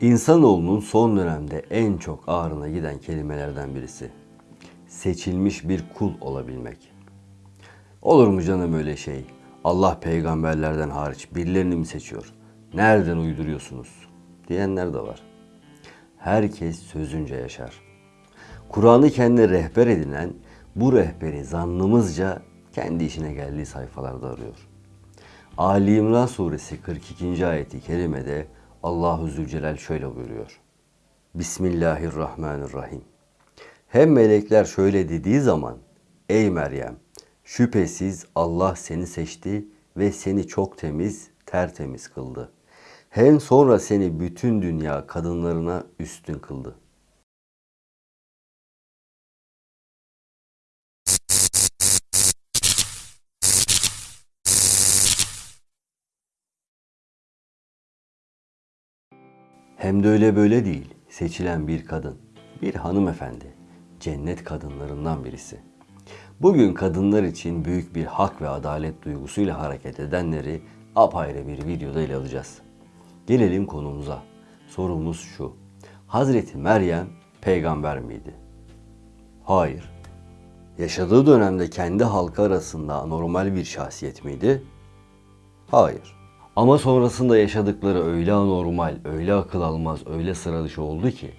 İnsanoğlunun son dönemde en çok ağrına giden kelimelerden birisi. Seçilmiş bir kul olabilmek. Olur mu canım öyle şey? Allah peygamberlerden hariç birilerini mi seçiyor? Nereden uyduruyorsunuz? Diyenler de var. Herkes sözünce yaşar. Kur'an'ı kendine rehber edinen bu rehberi zannımızca kendi işine geldiği sayfalarda arıyor. Ali İmran suresi 42. ayeti kerimede Allahu Zülcelal şöyle buyuruyor. Bismillahirrahmanirrahim. Hem melekler şöyle dediği zaman Ey Meryem şüphesiz Allah seni seçti ve seni çok temiz, tertemiz kıldı. Hem sonra seni bütün dünya kadınlarına üstün kıldı. Hem de öyle böyle değil. Seçilen bir kadın, bir hanımefendi, cennet kadınlarından birisi. Bugün kadınlar için büyük bir hak ve adalet duygusuyla hareket edenleri apayrı bir videoda ele alacağız. Gelelim konumuza. Sorumuz şu. Hazreti Meryem peygamber miydi? Hayır. Yaşadığı dönemde kendi halkı arasında anormal bir şahsiyet miydi? Hayır. Ama sonrasında yaşadıkları öyle anormal, öyle akıl almaz, öyle sıra dışı oldu ki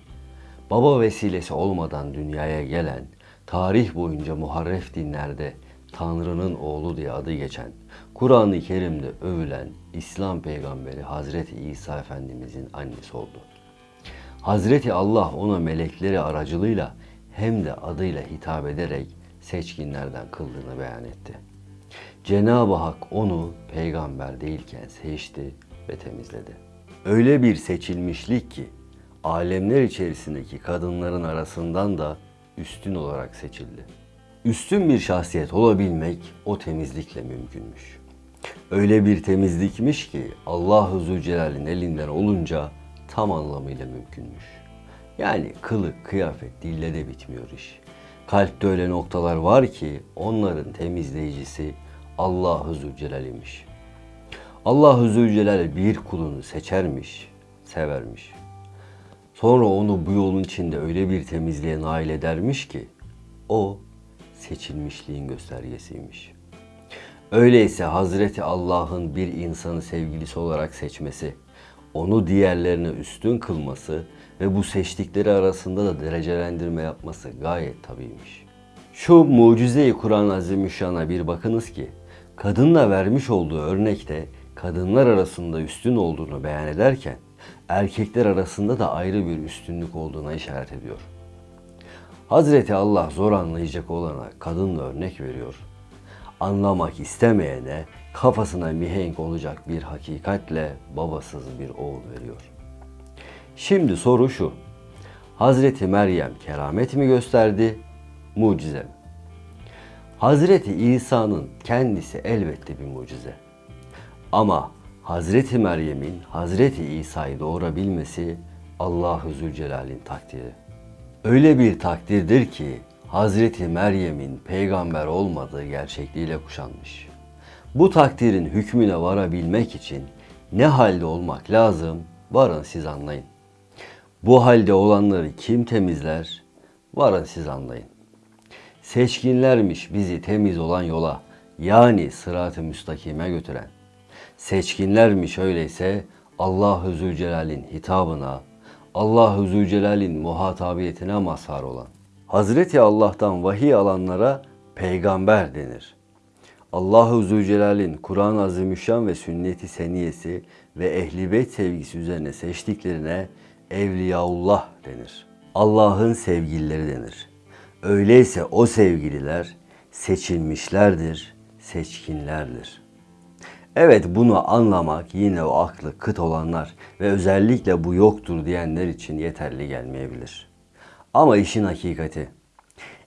baba vesilesi olmadan dünyaya gelen, tarih boyunca muharref dinlerde Tanrı'nın oğlu diye adı geçen, Kur'an-ı Kerim'de övülen İslam peygamberi Hazreti İsa Efendimizin annesi oldu. Hazreti Allah ona melekleri aracılığıyla hem de adıyla hitap ederek seçkinlerden kıldığını beyan etti. Cenab-ı Hak onu peygamber değilken seçti ve temizledi. Öyle bir seçilmişlik ki alemler içerisindeki kadınların arasından da üstün olarak seçildi. Üstün bir şahsiyet olabilmek o temizlikle mümkünmüş. Öyle bir temizlikmiş ki Allah-u Zülcelal'in elinden olunca tam anlamıyla mümkünmüş. Yani kılık, kıyafet, dille de bitmiyor iş. Kalpte öyle noktalar var ki onların temizleyicisi Allahu Zülcelal imiş. Allahu Zülcelal bir kulunu seçermiş, severmiş. Sonra onu bu yolun içinde öyle bir temizliğe nail edermiş ki o seçilmişliğin göstergesiymiş. Öyleyse Hazreti Allah'ın bir insanı sevgilisi olarak seçmesi, onu diğerlerine üstün kılması ve bu seçtikleri arasında da derecelendirme yapması gayet tabiymiş. Şu mucize-i Kur'an-ı Azimüşşan'a bir bakınız ki, kadınla vermiş olduğu örnekte kadınlar arasında üstün olduğunu beyan ederken, erkekler arasında da ayrı bir üstünlük olduğuna işaret ediyor. Hazreti Allah zor anlayacak olana kadınla örnek veriyor. Anlamak istemeyene kafasına mihenk olacak bir hakikatle babasız bir oğul veriyor. Şimdi soru şu. Hazreti Meryem keramet mi gösterdi, mucize mi? Hazreti İsa'nın kendisi elbette bir mucize. Ama Hazreti Meryem'in Hazreti İsa'yı doğurabilmesi Allahu Zülcelal'in takdiri. Öyle bir takdirdir ki Hazreti Meryem'in peygamber olmadığı gerçekliğiyle kuşanmış. Bu takdirin hükmüne varabilmek için ne halde olmak lazım varın siz anlayın. Bu halde olanları kim temizler? Varın siz anlayın. Seçkinlermiş bizi temiz olan yola yani sırat-ı müstakime götüren. Seçkinlermiş öyleyse Allah-u Zülcelal'in hitabına, Allah-u Zülcelal'in muhatabiyetine mazhar olan. Hazreti Allah'tan vahiy alanlara peygamber denir. Allahu Zülcelal'in Kur'an-ı Azimüşşan ve sünnet-i seniyesi ve ehli beyt sevgisi üzerine seçtiklerine Evliyaullah denir. Allah'ın sevgilileri denir. Öyleyse o sevgililer seçilmişlerdir, seçkinlerdir. Evet bunu anlamak yine o aklı kıt olanlar ve özellikle bu yoktur diyenler için yeterli gelmeyebilir. Ama işin hakikati,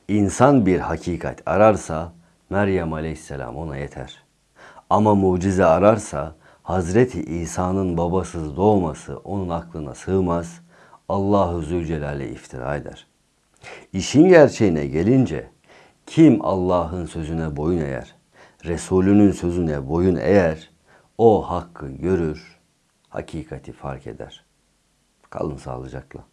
insan bir hakikat ararsa Meryem Aleyhisselam ona yeter. Ama mucize ararsa Hazreti İsa'nın babasız doğması onun aklına sığmaz, Allahu Zülcelal'e iftira eder. İşin gerçeğine gelince kim Allah'ın sözüne boyun eğer, Resulünün sözüne boyun eğer, o hakkı görür, hakikati fark eder. Kalın sağlıcakla.